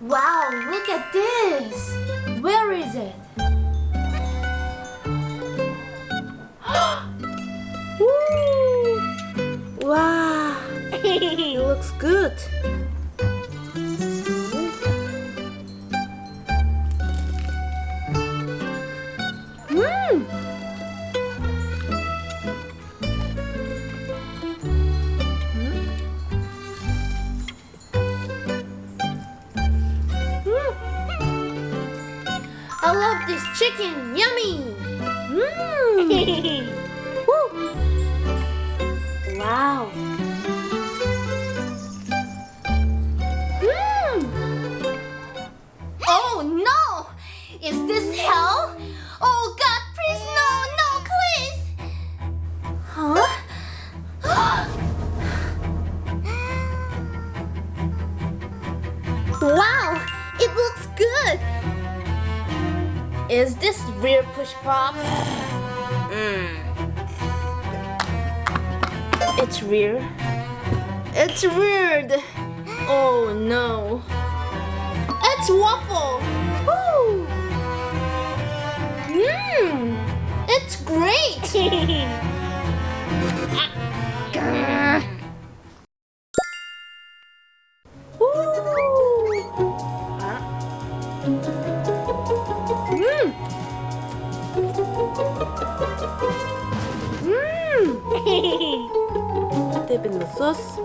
Wow, look at this! Where is it? Wow, it looks good. I love this chicken! Yummy! Mmm. Wow. Mmm! Oh no! Is this hell? Oh God, please no, no, please! Huh? Wow, Is this real push pop? Mmm. It's weird. It's weird. Oh no. It's waffle! Woo! Mmm! It's great! Mmm. Dip in the sauce.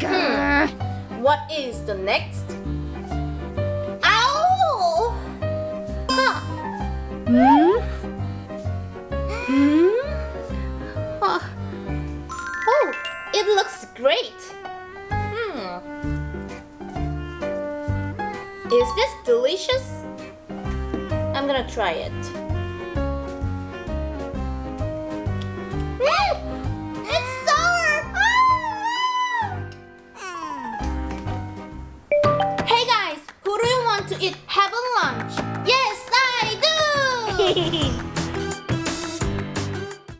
Mm. What is the next? It looks great. Hmm. Is this delicious? I'm gonna try it. Mm, it's sour. Ah! Hey guys, who do you want to eat have a lunch? Yes, I do.